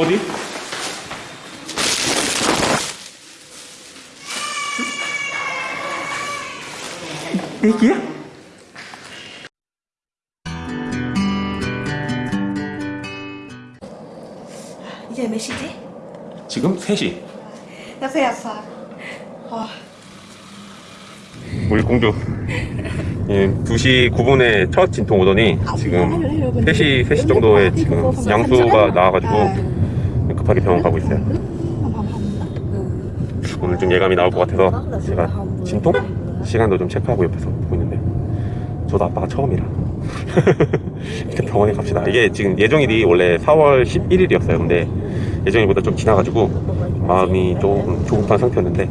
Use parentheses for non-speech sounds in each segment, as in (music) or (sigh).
어디? 애기야? 이제 몇 시지? 지금 3시 여섯 여섯. 와, 우리 공주 예, 2시 9분에 첫 진통 오더니 지금 3시, 3시 정도에 지금 양수가 나와가지고 급하게 병원 가고 있어요. 오늘 좀 예감이 나올 것 같아서 제가 진통? 시간도 좀 체크하고 옆에서 보고 있는데 저도 아빠가 처음이라. (laughs) 일단 병원에 갑시다. 이게 지금 예정일이 원래 4월 11일이었어요. 근데 예정일보다 좀 지나가지고 마음이 조금 조급한 상태였는데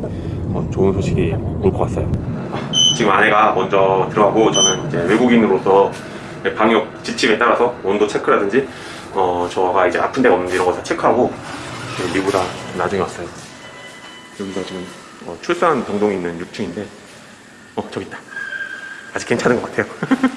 어, 좋은 소식이 올 것 같아요. 지금 아내가 먼저 들어가고 저는 이제 외국인으로서 방역 지침에 따라서 온도 체크라든지 어, 저가 이제 아픈 데가 없는지 이런 거 다 체크하고 미보다 나중에 왔어요. 여기가 지금 어, 출산 병동이 있는 6층인데 어 저기 있다. 아직 괜찮은 것 같아요. (laughs)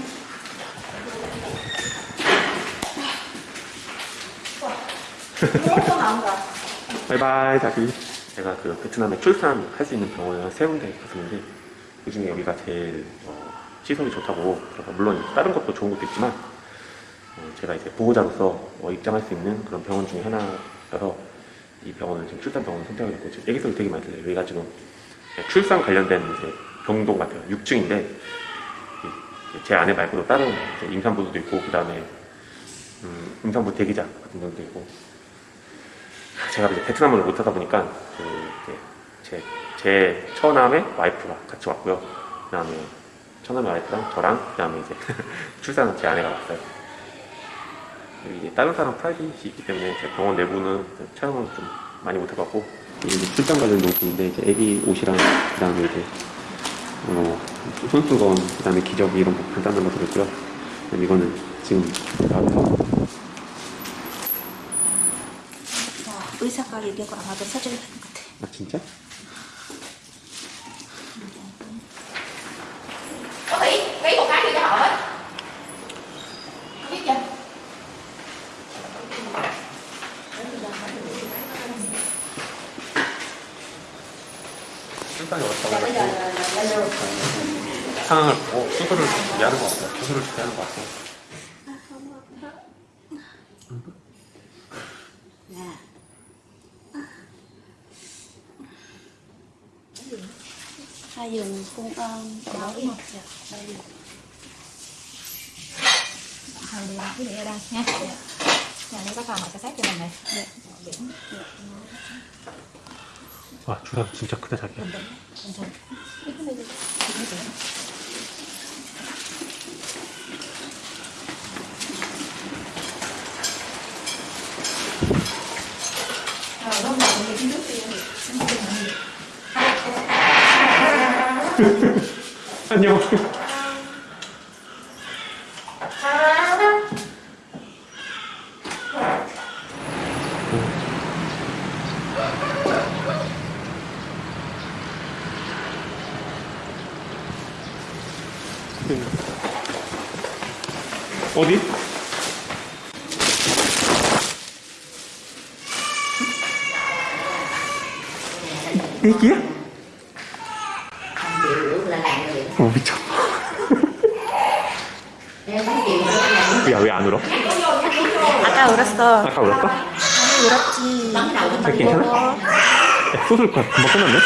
바이바이 자기. 제가 그 베트남에 출산할 수 있는 병원을 세 군데 갔었는데 그 중에 여기가 제일 어, 시설이 좋다고 물론 다른 것도 좋은 것도 있지만 어, 제가 이제 보호자로서 어, 입장할 수 있는 그런 병원 중에 하나여서 이 병원을 지금 출산 병원 선택하게 됐고 지금 애기 소리 되게 많이 들려요 여기가 지금 출산 관련된 이제 병동 같아요 6층인데 제 아내 말고도 다른 이제 임산부도 있고 그 다음에 음, 임산부 대기자 같은 분도 있고 제가 이제 베트남어를 못하다 보니까 그 제, 제 처남의 와이프가 같이 왔고요. 그 다음에 처남의 와이프랑 저랑 그 다음에 이제 (laughs) 출산은 제 아내가 왔어요. 이제 다른 사람 private이 있기 때문에 제 병원 내부는 촬영을 좀 많이 못 해봤고 이게 이제 출산 관련 용품인데 이제 애기 옷이랑 그 다음에 이제 어, 손수건 그 다음에 기저귀 이런 거 간단한 거 들었고요. 그다음에 이거는 지금 나와서 와, 의사가 얘기하고 아마도 서적이 되는 것 같아. 아 진짜? 출산이 왔다고 bây giờ là là là được 상황을 보고 수술을 준비하는 것 같아요. 수술을 준비하는 것 같아요. Hai dùng cung ơn đó đúng không? Dạ, đây dùng. Thôi đi cái gì ở đây nha nhà đây có phòng họ sẽ sát cho mình này Dạ. biển 와 주사 진짜 크다 자기야. (laughs) 안녕. 어디? 애기야? 어 미쳐. nếu không chịu là làm 야왜 안 울어? 아까 울었어. 아까 울었어? 아니, 울었지. 자 괜찮아? 야, 수술 금방 끝났네?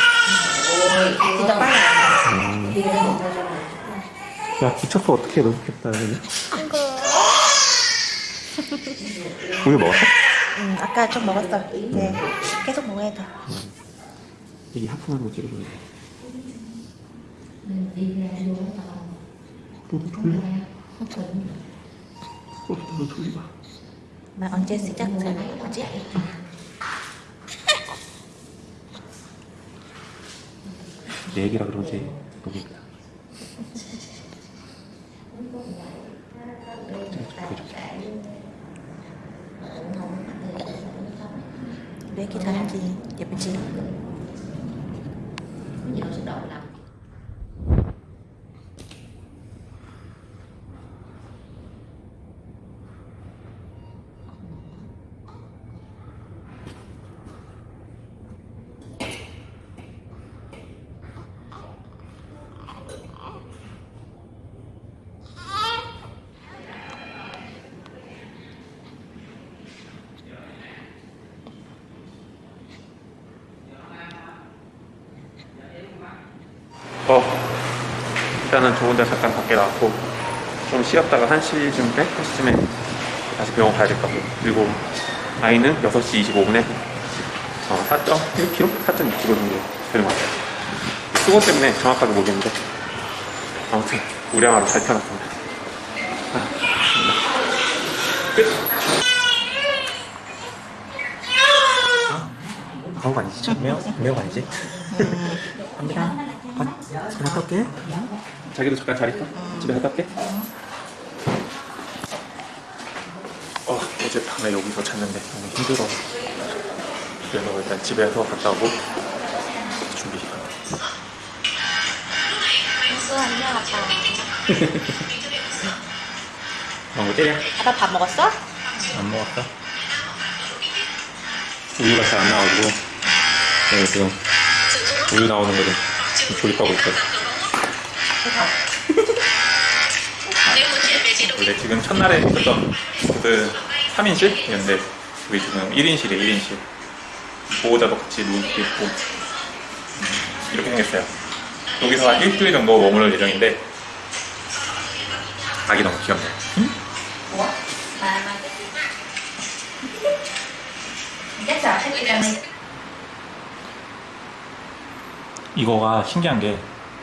진짜 빨라. 야 미쳤어 어떻게 너무 귀엽다. 우유 먹었어? 응, 아까 좀 먹었어. 이제 계속 먹어야 돼. 이게 하품하는 거 찍어줘야 돼. 너도 너도. 나 언제 시작할 거지? 내 얘기라 그러지. 너무 이쁘다. 왜 이렇게 잘하는지 예쁘지? nhiều sức độ làm 어, 일단은 좋은 데 잠깐 밖에 나왔고 좀 쉬었다가 1시쯤에 1시쯤에 다시 병원 가야 될 것 같고 그리고 아이는 6시 25분에 어, 4.1kg? 4.2kg 정도 되는 것 같아요 수건 때문에 정확하게 모르겠는데 아무튼 우량아로 잘 태어났습니다 아, 끝! 그런 거 아니지? 매워? 매워 아니지? 갑니다. 아, 집에 갔다 올게. 자기도 잠깐 잘 있어? 집에 갔다 올게 어, 어젯밤에 여기서 잤는데 너무 힘들어 그래서 일단 집에서 갔다 오고 준비 또 안녕 아빠. 어, 때려 아빠 밥 먹었어? 안 먹었어? 우유가 잘 안 나와가지고 네, 지금 우유 나오는 거를 조립하고 있거든 원래 지금 첫날에 있었던 그 3인실이었는데 우리 지금 1인실이에요 1인실. 보호자도 같이 누울 수 있고. 음, 이렇게 생겼어요. 여기서 한 일주일 정도 머무를 예정인데 아기 너무 귀엽네요. này 이거가 신기한 게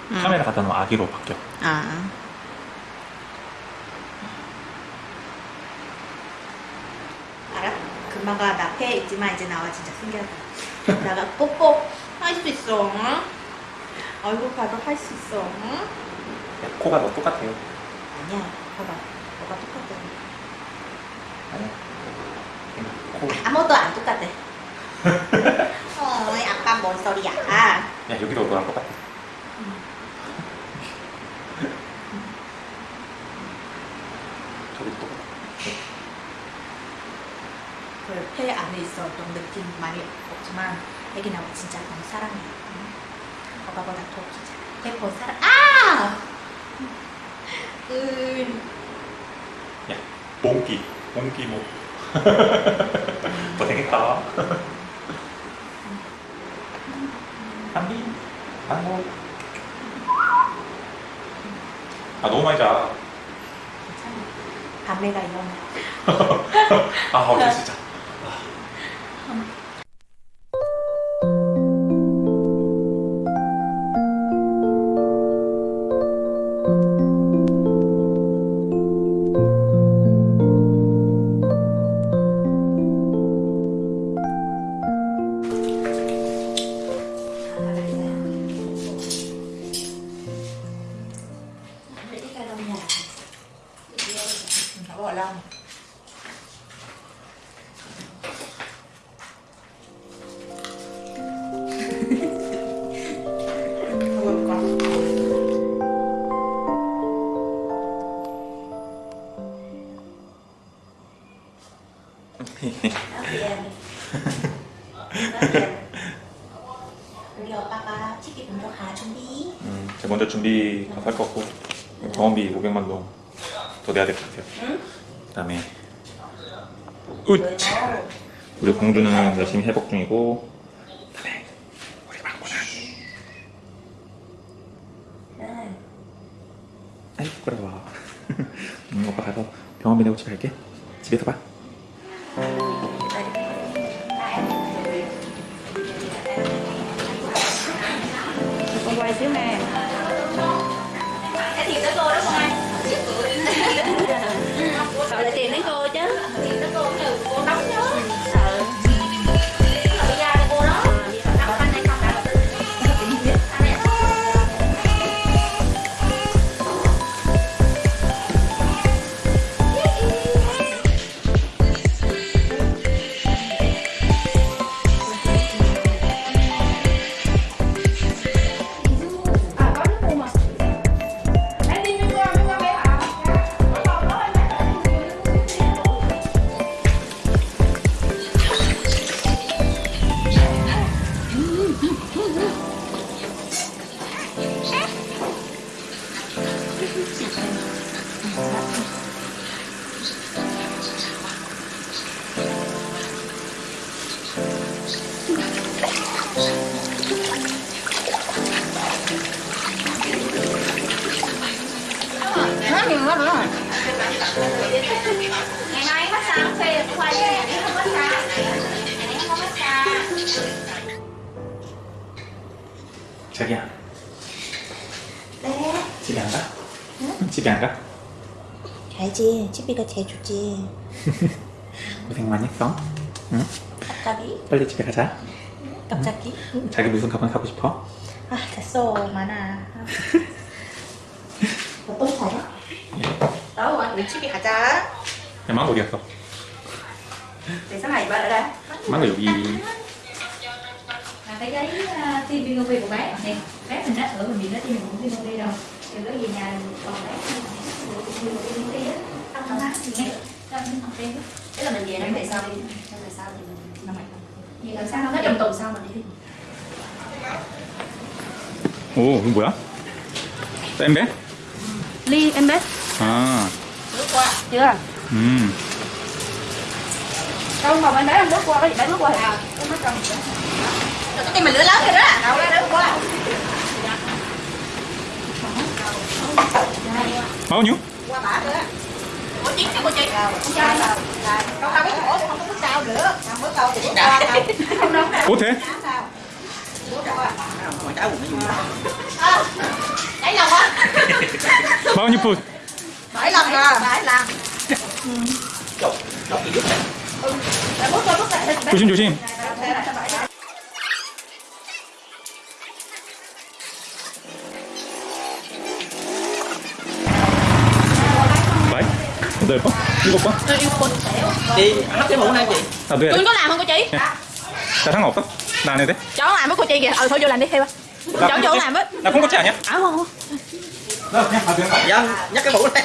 카메라 갖다 놓으면 아기로 바뀌어. 아. 알아? 금마가 나 앞에 있지만 이제 나와 진짜 신기하다 나가 뽀뽀 할 수 있어 응? 얼굴 봐도 할 수 있어 응? 코가 너 똑같아요. 아니야. 봐봐. 뭐가 똑같아. 아니야. 코. 아무것도 안 똑같아. (laughs) 어이 아빠 뭔 소리야? 야 여기도 너랑 똑같아. 저기도 똑같아 그폐 안에 있어 어떤 느낌 많이 없지만 애기 나고 진짜 너무 사랑해 응? 아빠보다 더 진짜 배본 사랑 아! 음. 야 몽기 몽기 뭐 고생했다. 한비 안녕 아 너무 많이 자. 괜찮아. 밤에가 일어나. (laughs) 아, 어제 진짜. 우리 오빠가 치킨 먼저 가 준비. 음, 제가 먼저 준비 할것 같고 병원비 500만 동더 내야 될 것 같아요. 응? 그다음에 우치. 우리 공주는 열심히 회복 중이고 그다음에 우리 망고는 네. 아이 부끄러워. (laughs) 음, 오빠 가서 병원비 내고 집에 갈게. 집에서 봐. 아, 아, 아. 자기야 네? 집에 안 가? 응? 집에 안 가? 알지 집이가 제일 좋지 (laughs) 고생 많이 했어 응? 갑자기? 빨리 집에 가자 갑자기? 응? 자기 무슨 가방 사고 싶어? 아 됐어 많아 (laughs) 어떤 사람? đâu rồi 우리 집에 가자. 야 망고 어디 갔어? để sau này bạn ở đây 망고 여기 là cái giấy uh, tiêm Vinovi của bé nè bé mình đã ở bệnh viện đó tiêm cũng Vinovi rồi thì có gì nhà còn bé Vinovi đó không không á nghe cho mình học thêm tức là mình về năm về sau đi năm về sau thì mình năm này gì làm sao nó trong tuần sau mình đi 오 이거 뭐야? 엠베? ly em bé 아 bước qua chưa? Ừ. Không mà bên đấy ăn bước qua có gì đấy bước qua? À. Cái mắt cầm cái mà lửa lớn rồi đó. Đâu đó bước qua? Bao nhiêu? Qua bả nữa của chị? Của chị không sao không biết khổ không có sao nữa. Không bước đâu thì đâu. ủa thế? À, Bao nhiêu phút? bảy lần à bảy lần Chú Xin chú xin. Tôi bóc, yêu bóc Tôi yêu bóc Chị, hấp cái mũ này chị. À, Tôi có làm không cô chị? Dạ. Dạ, Sao tháng ngọt đó, làm này thế Cháu làm với cô chị kìa, ừ thôi vô làm đi, theo Cháu vô làm với Là không có trẻ nhá. À không, không. 나 그냥 가도 되는 거 아니야? dân nhắc cái mũ này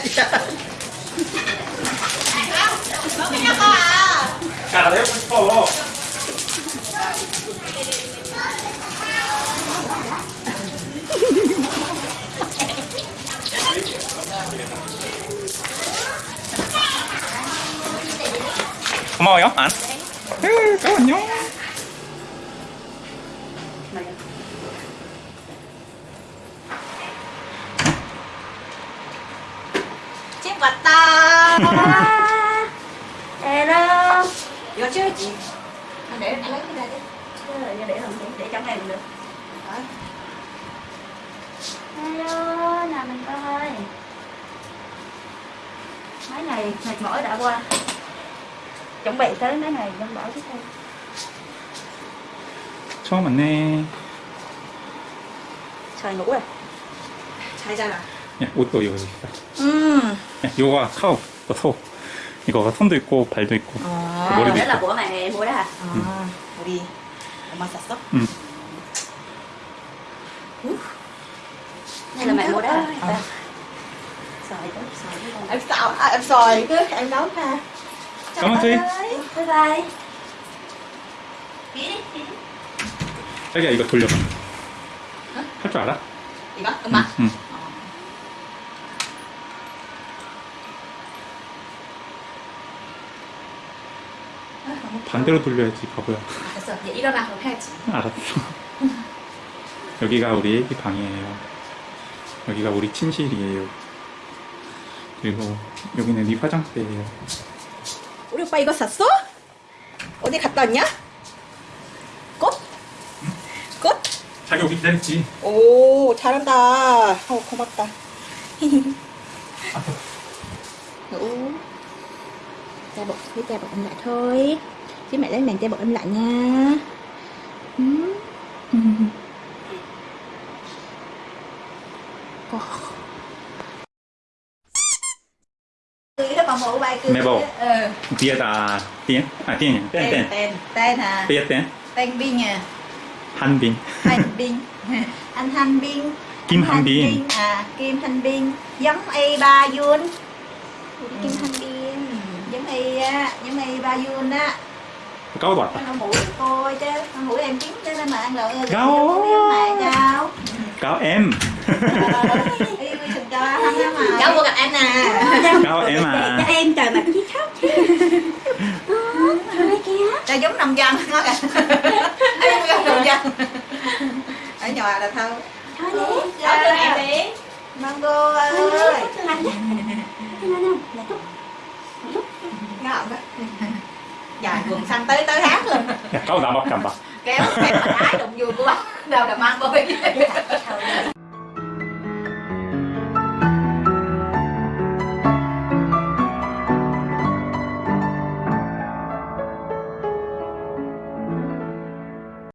야, 나 해보고 싶어 고마 워요, 안? 으, 안녕 Chiếc vật ta. hello Vô chứ chị. Để anh lấy cái này đi. để để làm để trong này được Đấy. hello nào mình coi mấy ngày mệt mỏi đã qua chuẩn bị tới mấy ngày dân bảo tiếp theo 처음 왔네 Trời ngủ rồi. Sai ra rồi. 야, 옷도 이거 있 어 카우, 이거 소 이거가 손도 있고 발도 있고 À. 머리도 있고 đó hả À. Đi. Mà sạch sóc. 응. hay là mẹ mua đó À. sợi đó sợi đó Em xào, à, em xòi cứ em nấu ha. Cảm ơn chị. bye bye 자기야 이거 돌려봐 할 줄 알아? 이거? 엄마? 응. 반대로 돌려야지 바보야 됐어. vậy 일어나 그럼 해야지. 알았어. 여기가 우리 방이에요. 여기가 우리 침실이에요. 그리고 여기는 네 화장대예요. 우리 오빠 이거 샀어? 어디 갔다 왔냐? 꽃? 꽃? 자기 오기 기다렸지. 오 잘한다. 어 고맙다. ngủ cha bột với lại thôi chứ mẹ lấy màn che bụng em lại nha. Ừ. (laughs) Mẹ bầu ừ. tiết ta, tiếng, à tiếng, tên tên. Tên tên à? Tiết tên tên binh à? Han binh han (laughs) binh (laughs) anh han binh kim han binh à kim han binh giống y ba yun. Kim han binh ừ, giống y á giống y ba yun á có bạc ăn mũi thôi chứ ăn mũi em kiếm cho nên mà ăn lợn cáo cáo em cáo ờ, mua gặp em nè cáo em à. Em trời mặt chi khóc ta giống nông dân nó kìa. Em giống nông dân ở nhà là thơ thôi đi. Em đi. Mango ơi. Hãy subscribe cho kênh Ghiền Mì Gõ Để không dài quần xanh tới tới hát luôn. Kau nggak makan pak kayak của ada đâu là mang bơi